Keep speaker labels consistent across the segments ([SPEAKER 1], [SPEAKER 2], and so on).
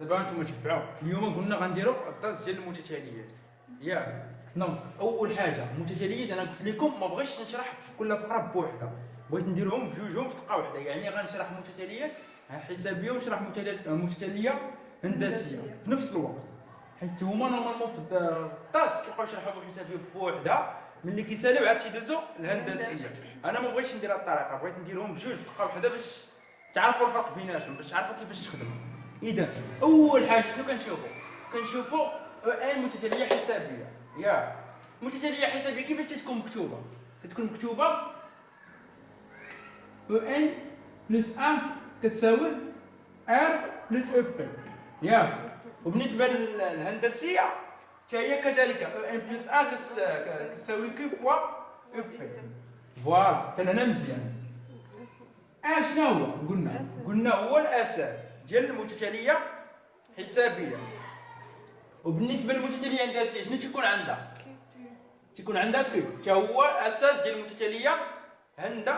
[SPEAKER 1] دابا أنتم تتبعوا اليوم قلنا غنديروا الدرس ديال المتتاليات ياك donc أول حاجة المتتاليات أنا قلت لكم ما بغيتش نشرح كل فقرة بوحدها بغيت نديرهم بجوجهم في دقة واحدة يعني غنشرح متتاليات حسابية ونشرح متتاليه هندسية في نفس الوقت. حيت هما normalement في الدرس كيبقاو يشرحوا الحسابيه بوحدها ملي كيساليو عاد تيدوزو الهندسية. أنا ما بغيتش ندير هاد الطريقة. بغيت نديرهم بجوج في دقة واحدة باش تعرفوا الفرق بيناتهم باش تعرفوا كيفاش تخدموا. إذا أول حاجة شنو كنشوفوا كنشوفوا ان متتالية حسابية. ياك. متتالية حسابية كيفاش تتكون مكتوبة؟ كتكون مكتوبة U n plus un كتساوي r plus U p ياك وبالنسبة للهندسية هي كذلك U n plus un كتساوي q fois U p voilà. حتى هنا مزيان آه شنو هو؟ قلنا. قلنا هو الأساس. ديال المتتاليه حسابية. وبالنسبة للمتتاليه الهندسيه شنو تيكون عندها؟ تيكون عندها q؟ حتى هو الاساس ديال المتتاليه هند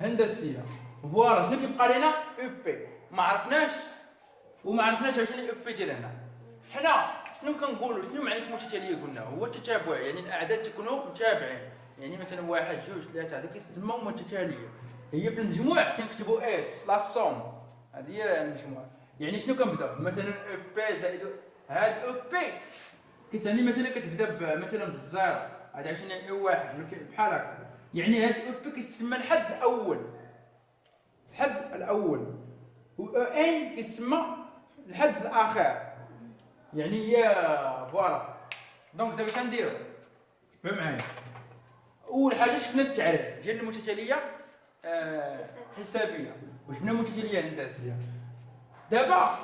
[SPEAKER 1] هندسيه voilà شنو كيبقى لنا U p. ما عرفناش. وما عرفناش عشان U p ديال هنا. حنا شنو كنقولوا؟ شنو معنى المتتاليه قلنا؟ هو التتابع يعني الأعداد تكونوا متابعين. يعني مثلا واحد جوج ثلاثة هذا كيسمى متتاليه هي في المجموع كنكتبوا S la somme. هذه هي المجموع يعني شنو كنبداو مثلا U p زائد هاد U p كتعني مثلا كتبدأ مثلا بالزيرو. هذا عشان U واحد بحال هكا. يعني هاد U p كيسمى الحد الأول. الحد الأول. و U n كيسمى الحد الآخر. يعني هي voilà. donc دابا شنديرو تبعوا معايا؟ أول حاجة شفنا التعريف. ديال المتتاليه حسابية. وشفنا متتاليه هندسيه دابا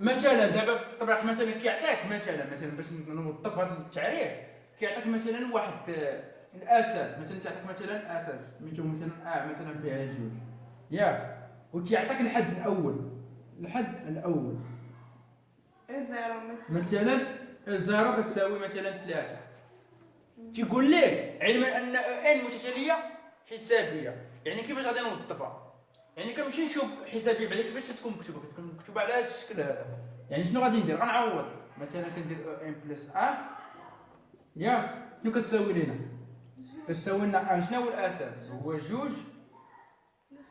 [SPEAKER 1] مثلا دابا في التطبيق مثلا كيعطيك مثلا مثلا باش نوضح هذا التعريف كيعطيك مثلا واحد آه، الأساس. مثلا تعطيك مثلا أساس. سميتو مثلا آه مثلا فيها جوج ياك وتيعطيك الحد الأول. الحد
[SPEAKER 2] الأول. مثلا.
[SPEAKER 1] مثلا U zéro كتساوي مثلا ثلاثة. تيقول لك علما أن U n متتالية حسابية. يعني كيفاش غادي نوظفها يعني كنمشي نشوف حسابيه بعدا كيفاش تكون مكتوبة. كتكون مكتوبه على هذا الشكل هذا. يعني شنو غادي ندير؟ غنعوض. مثلا كندير U n plus un يا شنو كتساوي لنا كتساوي لنا شنو هو الأساس؟ هو جوج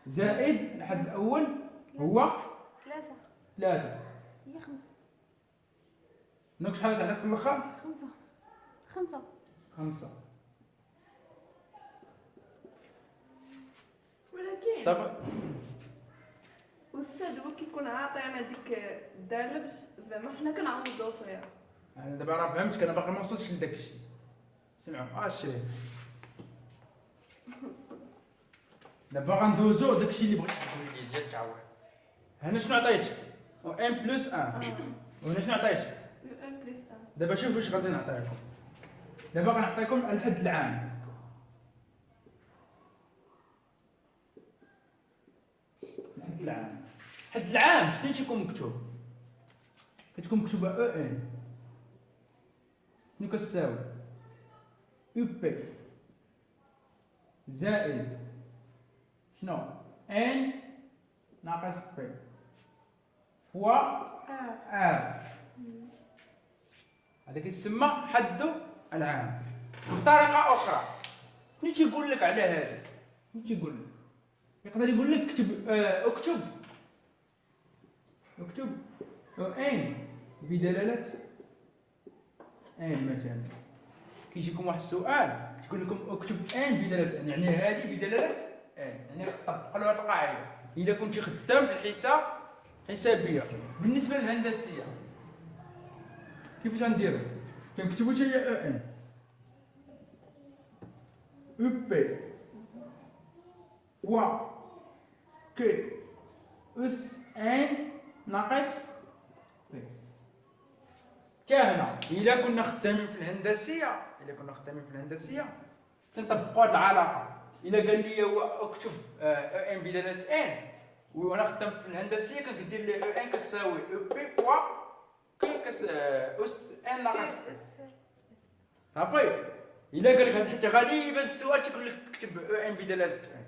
[SPEAKER 1] زائد الحد الأول هو
[SPEAKER 3] ثلاثة.
[SPEAKER 1] ثلاثة.
[SPEAKER 3] هي خمسة.
[SPEAKER 1] دونك شحال تعطيك في الآخر
[SPEAKER 3] خمسة. خمسة.
[SPEAKER 1] خمسة
[SPEAKER 2] ولكن
[SPEAKER 1] صافي
[SPEAKER 2] أستاذ هو كيكون عاطينا ديك الداله باش زعما حنا كنعوضو فيها
[SPEAKER 1] أنا دابا راه فهمتك أنا باقي ما وصلتش لداك الشيء سمعوا آه الشريف دابا غندوزو داك الشيء اللي بغيت تقول لي ديال التعويض هنا شنو عطيتك U n plus un وهنا شنو عطيتك
[SPEAKER 2] U n plus un
[SPEAKER 1] دابا شوفوا اش غادي نعطيكم دابا غنعطيكم الحد العام الحد العام. الحد العام شنو تيكون مكتوب. كتكون مكتوبة U n. شنو كتساوي؟ U p زائد شنو؟ n ناقص p
[SPEAKER 2] fois
[SPEAKER 1] r هذا كيسمى حد العام. بطريقه أخرى. شنو تيقول لك على هذا؟ شنو تيقول لك؟ يقدر يقول لك اكتب آه اكتب. اكتب. U n بدلالة ان مثلا. كيجيكم واحد السؤال تقول لكم اكتب ان بدلالة ان يعني هذه بدلالة ان يعني طبقوا هذه القاعدة. إذا كنت خدام بالحساب حسابيه بالنسبة للهندسية كيفاش غنديرو؟ كنكتبو حتى هي أو ان أو بي و q أس n ناقص p حتى هنا إلا كنا خدامين في الهندسية إلا كنا خدامين في الهندسية. تنطبقوا هذه العلاقه إلا قال لي هو أكتب U n بدلاله n. وأنا خدام في الهندسية كندير لي U n كتساوي U p fois q أس n ناقص. صافي. إلا قال لك هذا حتى غالبا السؤال تيقول لك اكتب U n بدلاله n.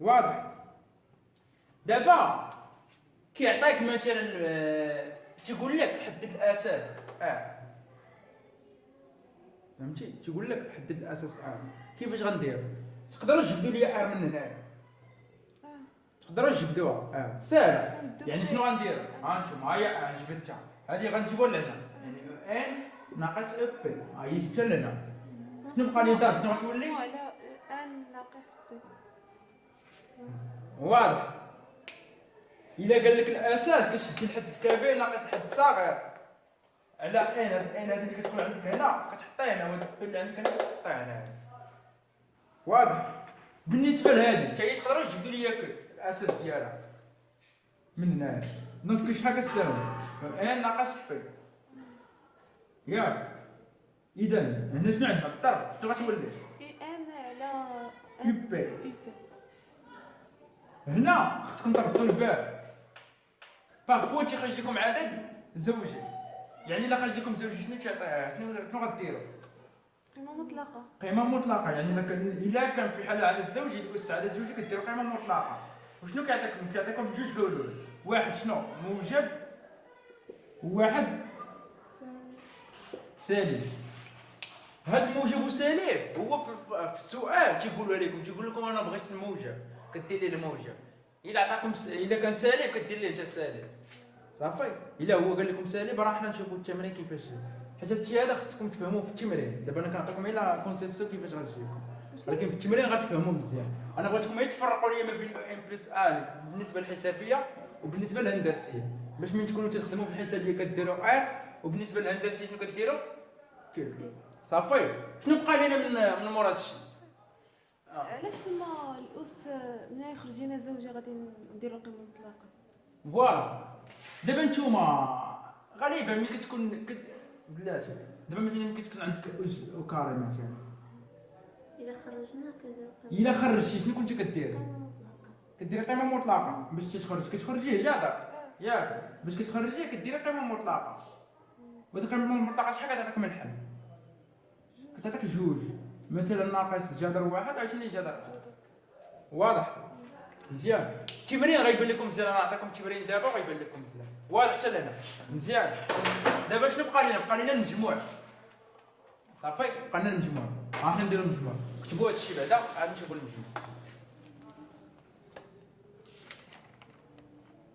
[SPEAKER 1] واضح. دابا كيعطيك مثلا آه، تيقول لك حدد الأساس آه فهمتي؟ تيقول لك حدد الأساس آه كيفاش غندير؟ تقدروا تجبدوا لي r من هنا. تقدروا تجبدوها آه ساهله يعني شنو غندير؟ ها أنتم هيا جبدتها. هذه غنجيبوها لهنا. يعني U n ناقص U p ها هي جبتها لهنا. شنو بقى لي دار شنو غتولي
[SPEAKER 4] ان ناقص
[SPEAKER 1] واضح. إلا قال لك الأساس كتشد الحد الكبير ناقص الحد الصغير على ان هذه اللي كتكون عندك هنا كتحطيها هنا وهاد اللي عندك هنا كتحطيها هنا واضح. بالنسبة لهذه حتى هي تقدروا تجبدوا لي الأساس ديالها. من هنا. دونك شحال كتساوي؟ ان ناقص بي ياك. اذا هنا شنو عندنا؟ الضرب شنو غتولي؟
[SPEAKER 4] U n على
[SPEAKER 1] U
[SPEAKER 4] n
[SPEAKER 1] p
[SPEAKER 4] U p
[SPEAKER 1] هنا خصكم تردوا البال parfois تيخرج لكم عدد؟ زوجي يعني إلا خرج لكم زوجي شنو تعطيه شنو شنو غديروا؟
[SPEAKER 3] قيمة مطلقة.
[SPEAKER 1] قيمة مطلقة. يعني إلا كان في حاله عدد زوجي يوسع عدد زوجي كديروا قيمة مطلقة. وشنو كيعطيكم؟ كيعطيكم جوج حلول. واحد شنو؟ موجب. وواحد سالب هاد الموجب وسالب هو في في السؤال تيقولوا لكم تيقول لكم أنا بغيت الموجب. كدير لي الموجب إلا عطاكم س... إلا كان سالب كدير ليه انت السالب. صافي. إلا هو قال لكم سالب راه حنا نشوفوا التمرين كيفاش. حيت هادشي هذا خصكم تفهموه في التمرين. دابا أنا كنعطيكم غير conception كيفاش غتجيكم. ولكن في التمرين غتفهموا مزيان. أنا بغيتكم غير تفرقوا لي ما بين U n plus un بالنسبة للحسابية وبالنسبة للهندسية. باش من تكونوا تخدموا في الحسابيه كديروا r وبالنسبة للهندسية شنو كديروا؟ q صافي. شنو بقى لنا من من مورا هادشي.
[SPEAKER 4] علاش تما الأس ملي يخرج لنا زوجي غادي نديرو قيمه مطلقة؟
[SPEAKER 1] voilà. دابا نتوما غالبا ملي كتكون كت... بلاتي. دابا مثلا ملي كتكون عندك أس و carré مثلا.
[SPEAKER 3] إذا خرجنا كذا
[SPEAKER 1] إلا خرجتي شنو كنتي كدير؟
[SPEAKER 3] قيمة مطلقة.
[SPEAKER 1] كديري قيمة مطلقة. باش تخرج كتخرجيه جادا ياك. باش كتخرجيه كديري قيمة مطلقة. وهاد القيمة المطلقة شحال كتعطيك من الحل كتعطيك جوج. مثلا ناقص جذر واحد عشرين جذر واضح؟ مزيان التمرين غيبان لكم مزيان أنا نعطيكم التمرين دابا غيبان لكم مزيان واضح حتى لهنا مزيان دابا شنو بقى لنا؟ بقى لنا المجموع. صافي؟ بقى لنا المجموع. حنا نديرو المجموع. كتبوا هادشي بعدا عاد نشوفوا المجموع.